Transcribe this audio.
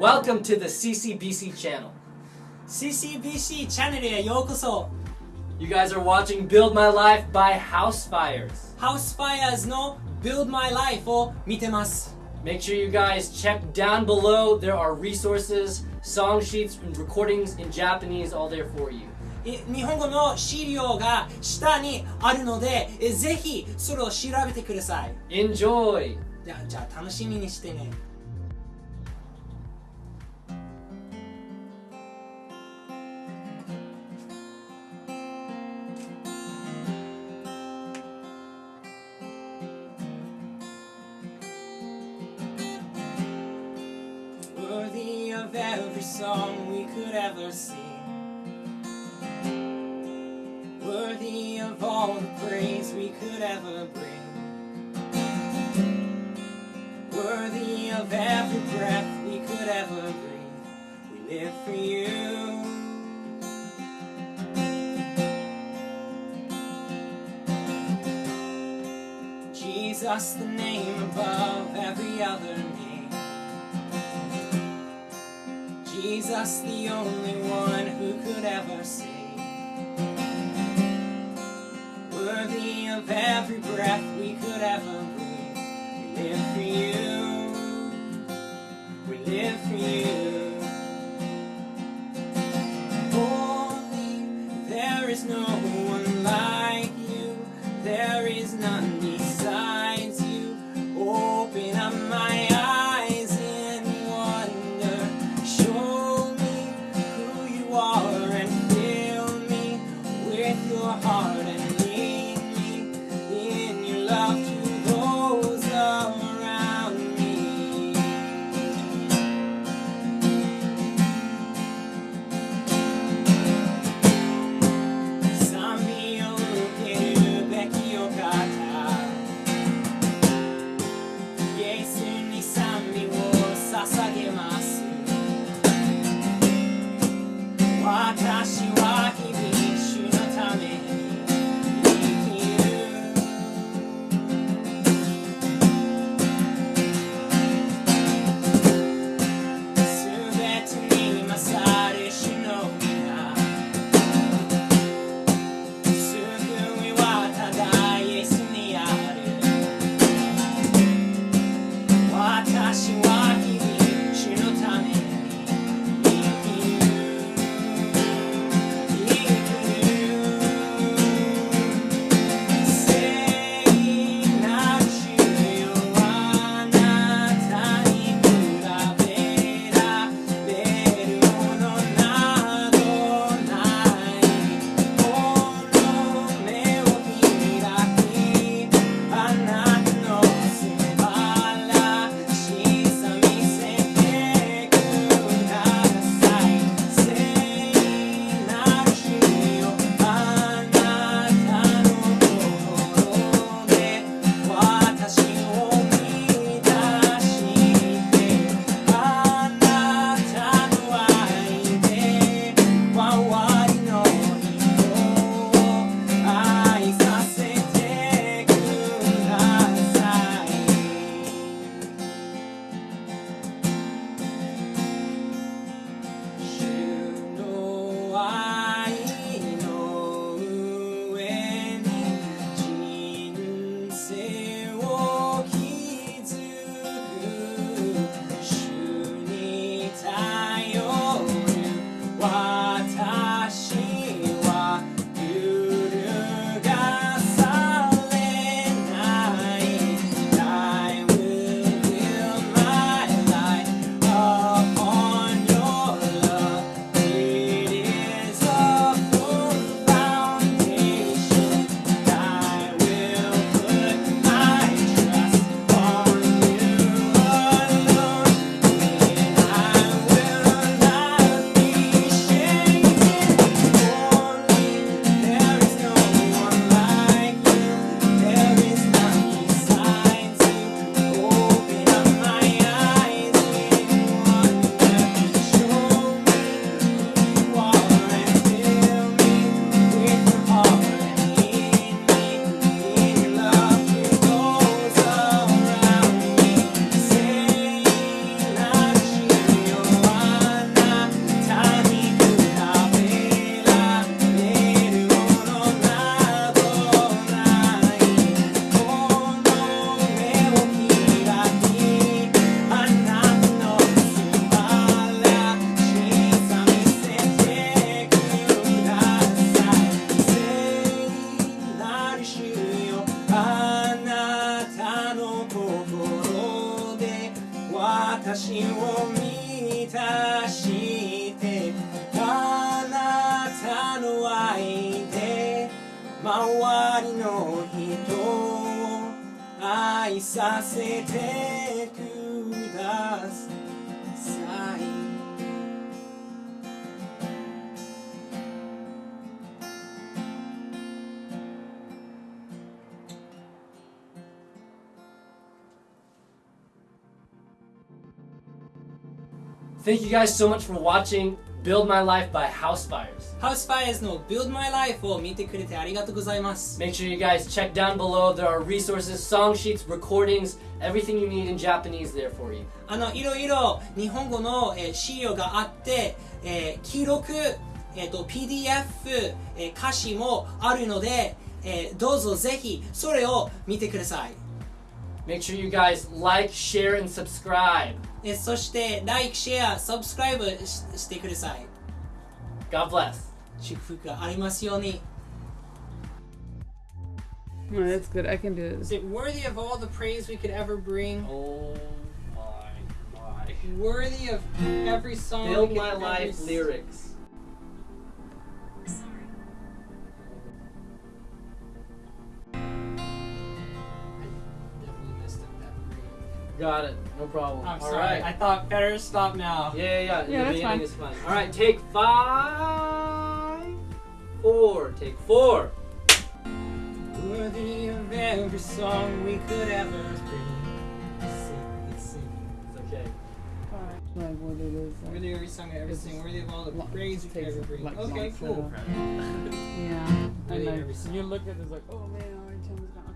Welcome to the CCBC channel. CCBC チャンネルへようこそ You guys are watching Build My Life by House Fires. House Fires の Build My Life を見てます Make sure you guys check down below. There are resources, song sheets, and recordings in Japanese all there for you. い日本語の資料が下にあるのでえぜひそれを調べてください Enjoy! じゃあじゃあ楽しみにしてね Of every song we could ever sing. Worthy of all the praise we could ever bring. Worthy of every breath we could ever breathe. We live for you. Jesus, the name above every other name Jesus, the only one who could ever save. Worthy of every breath we could ever breathe. We live for you. We live for you. Holy, there is no one like you. There is none see you. 私を満たしてあなたの愛で周りの人を愛させて。Thank you guys so much for watching Build My Life by House Fires. ハウスファイアーズの Build My Life を見てくれてありがとうございます。 Make sure you guys check down below. There are resources, song sheets, recordings, everything you need in Japanese there for you. あの、いろいろ日本語の、えー資料があって、えー記録、えーと、PDF、えー歌詞もあるので、えーどうぞぜひそれを見てください。 Make sure you guys like, share, and subscribe. えーそして、Like、Share、Subscribe ししてください。 God bless. 祝福がありますように。 Oh, that's good. I can do Is this. it worthy of all the praise we could ever bring? Oh my my. Worthy of every song we Build could My ever Life s- lyrics. Got it. No problem. I'm All sorry. right. I thought better stop now. Yeah, yeah, yeah. Yeah, the that's beginning fine. is fine. All right, take five, four. Take four. Worthy of every song we could ever bring. Sing, sing. It's okay. Like what it is. Like, Worthy of every song I ever sing. Worthy of all the Lo- praise we could takes ever bring. like Okay, cool. yeah. Really And every like, song. you look at it, it's like, oh man, our time's gone. Okay,